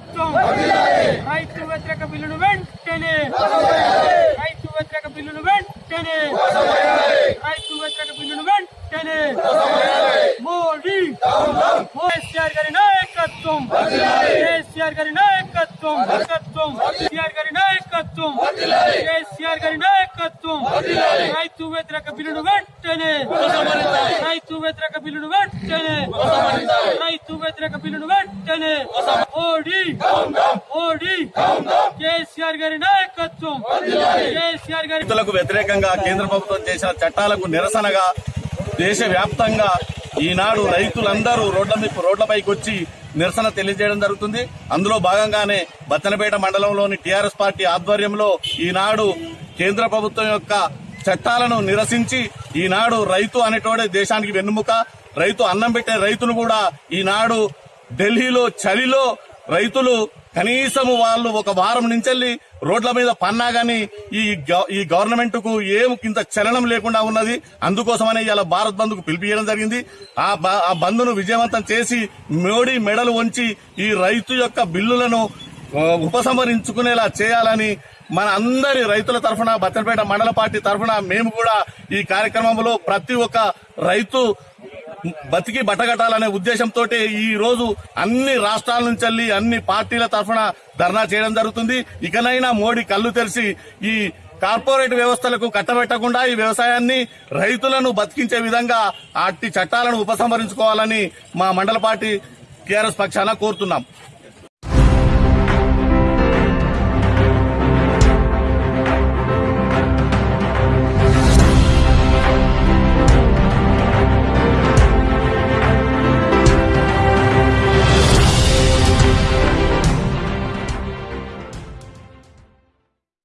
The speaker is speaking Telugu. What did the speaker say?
ప్రభుత్వం. రైతు వ్యతిరేక బిల్లును వెంటనే. రైతు వ్యతిరేక బిల్లును వెంటనే. రైతు వ్యతిరేక బిల్లును వెంటనే. మోడీ. కేసీఆర్ గారి నాయకత్వం. కేసీఆర్ గారి నాయకత్వం. నాయకత్వం. కేసీఆర్ గారి నాయకత్వం. కేసీఆర్ గారి నాయకత్వం. రైతు వ్యతిరేక బిల్లును వెంటనే. రైతు వ్యతిరేక బిల్లును వెంటనే. రైతు వ్యతిరేక బిల్లును వెంటనే. మోడీ. మోడీ. కేసీఆర్ గారి నాయకత్వం. కేసీఆర్ గారి రైతులకు వ్యతిరేకంగా కేంద్ర ప్రభుత్వం చేసిన చట్టాలకు నిరసనగా దేశవ్యాప్తంగా ఈనాడు రైతులందరూ రోడ్ల రోడ్లపైకి వచ్చి నిరసన తెలియజేయడం జరుగుతుంది. అందులో భాగంగానే బత్తనపేట మండలంలోని టీఆర్ఎస్ పార్టీ ఆధ్వర్యంలో ఈనాడు కేంద్ర ప్రభుత్వం యొక్క చట్టాలను నిరసించి ఈనాడు రైతు అనేటోడే దేశానికి వెన్నుముక. రైతు అన్నం పెట్టే రైతును కూడా ఈనాడు ఢిల్లీలో చలిలో రైతులు కనీసము వాళ్ళు ఒక వారం నుంచెల్లి రోడ్ల మీద పన్నా గాని ఈ ఈ గవర్నమెంట్కు ఏం కింద చలనం లేకుండా ఉన్నది. అందుకోసమనే ఇలా భారత్ బంద్కు పిలిపియడం జరిగింది. ఆ బ- ఆ బంద్ను విజయవంతం చేసి మోడీ మెడలు వంచి ఈ రైతు యొక్క బిల్లులను ఉపసంహరించుకునేలా చేయాలని మన అందరి రైతుల తరఫున బత్తలపేట మండల పార్టీ తరఫున మేము కూడా ఈ కార్యక్రమంలో ప్రతి ఒక్క రైతు బతికి బట్టగట్టాలనే ఉద్దేశంతో ఈ రోజు అన్ని రాష్ట్రాల నుంచి వెళ్ళి అన్ని పార్టీల తరఫున ధర్నా చేయడం జరుగుతుంది. ఇకనైనా మోడీ కళ్ళు తెరిచి ఈ కార్పొరేట్ వ్యవస్థలకు కట్టబెట్టకుండా ఈ వ్యవసాయాన్ని రైతులను బతికించే విధంగా అట్టి చట్టాలను ఉపసంహరించుకోవాలని మా మండల పార్టీ టీఆర్ఎస్ పక్షాన కోరుతున్నాం.